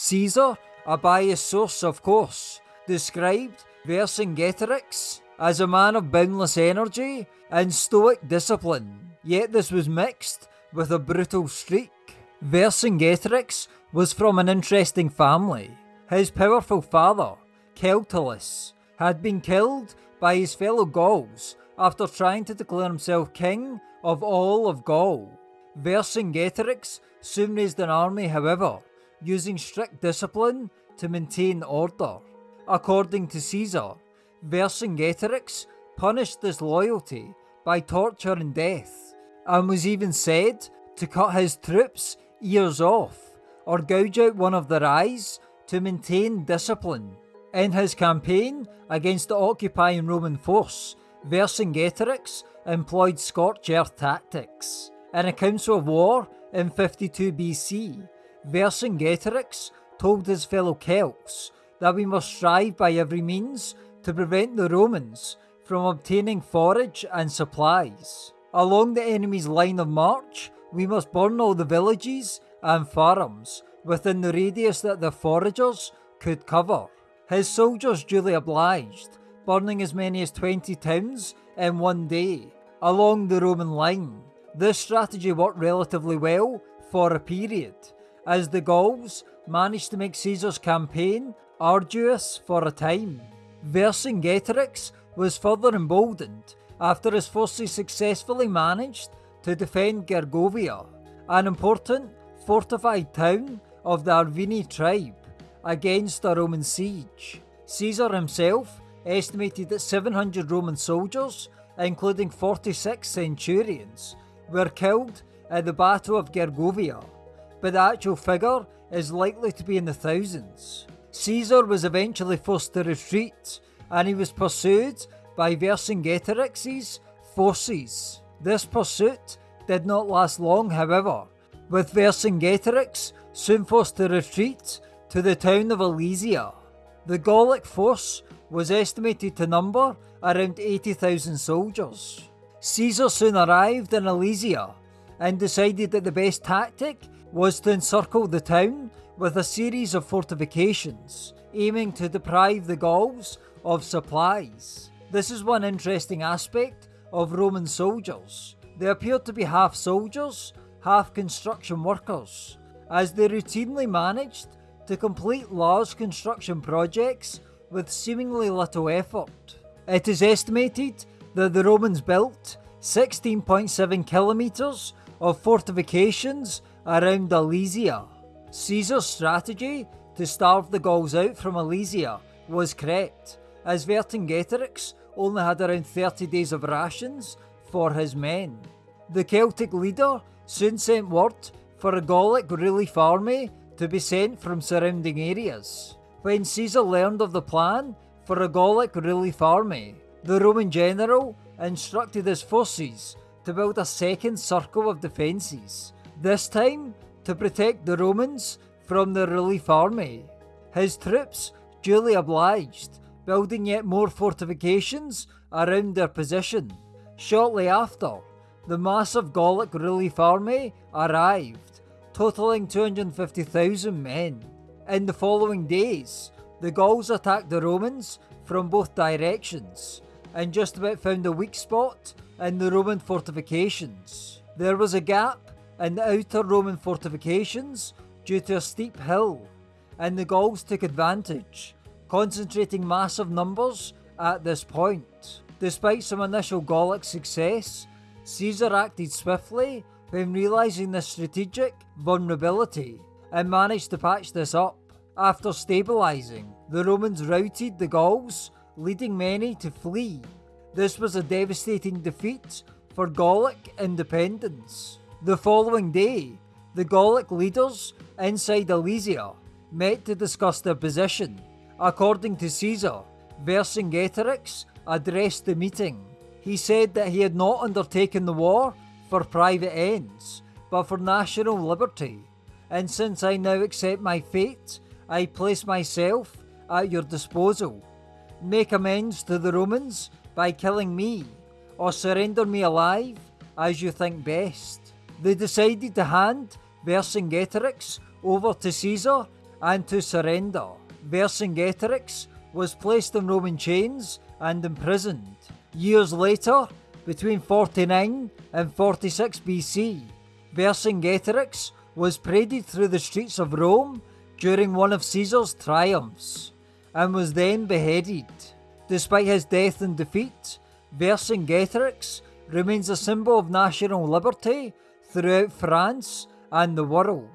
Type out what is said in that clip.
Caesar, a biased source of course, described Vercingetorix as a man of boundless energy and stoic discipline, yet this was mixed with a brutal streak. Vercingetorix was from an interesting family. His powerful father, Celtillus, had been killed by his fellow Gauls after trying to declare himself king of all of Gaul. Vercingetorix soon raised an army, however, using strict discipline to maintain order. According to Caesar, Vercingetorix punished disloyalty by torture and death, and was even said to cut his troops' ears off or gouge out one of their eyes to maintain discipline. In his campaign against the occupying Roman force, Vercingetorix employed scorched earth tactics. In a council of war in 52 BC, Vercingetorix told his fellow Celts that we must strive by every means to prevent the Romans from obtaining forage and supplies. Along the enemy's line of march, we must burn all the villages and farms within the radius that the foragers could cover. His soldiers duly obliged, burning as many as 20 towns in one day along the Roman line. This strategy worked relatively well for a period, as the Gauls managed to make Caesar's campaign arduous for a time. Vercingetorix was further emboldened after his forces successfully managed to defend Gergovia, an important fortified town of the Arverni tribe, against a Roman siege. Caesar himself estimated that 700 Roman soldiers, including 46 centurions, were killed at the Battle of Gergovia, but the actual figure is likely to be in the thousands. Caesar was eventually forced to retreat, and he was pursued by Vercingetorix's forces. This pursuit did not last long, however, with Vercingetorix soon forced to retreat to the town of Alesia. The Gallic force was estimated to number around 80,000 soldiers. Caesar soon arrived in Alesia and decided that the best tactic was to encircle the town with a series of fortifications, aiming to deprive the Gauls of supplies. This is one interesting aspect of Roman soldiers. They appeared to be half soldiers, half construction workers, as they routinely managed to complete large construction projects with seemingly little effort. It is estimated that the Romans built 16.7 kilometres of fortifications around Alesia. Caesar's strategy to starve the Gauls out from Alesia was correct, as Vercingetorix only had around 30 days of rations for his men. The Celtic leader soon sent word for a Gallic relief army to be sent from surrounding areas. When Caesar learned of the plan for a Gallic relief army, the Roman general instructed his forces to build a second circle of defences, this time to protect the Romans from the relief army. His troops duly obliged, building yet more fortifications around their position. Shortly after, the massive Gallic relief army arrived, totaling 250,000 men. In the following days, the Gauls attacked the Romans from both directions and just about found a weak spot in the Roman fortifications. There was a gap in the outer Roman fortifications due to a steep hill, and the Gauls took advantage, concentrating massive numbers at this point. Despite some initial Gallic success, Caesar acted swiftly when realising this strategic vulnerability and managed to patch this up. After stabilising, the Romans routed the Gauls, leading many to flee. This was a devastating defeat for Gallic independence. The following day, the Gallic leaders inside Alesia met to discuss their position. According to Caesar, Vercingetorix addressed the meeting. He said that he had not undertaken the war for private ends, but for national liberty. And since I now accept my fate, I place myself at your disposal. Make amends to the Romans by killing me, or surrender me alive as you think best. They decided to hand Vercingetorix over to Caesar and to surrender. Vercingetorix was placed in Roman chains and imprisoned. Years later, between 49 and 46 BC, Vercingetorix was paraded through the streets of Rome during one of Caesar's triumphs and was then beheaded. Despite his death and defeat, Vercingetorix remains a symbol of national liberty throughout France and the world.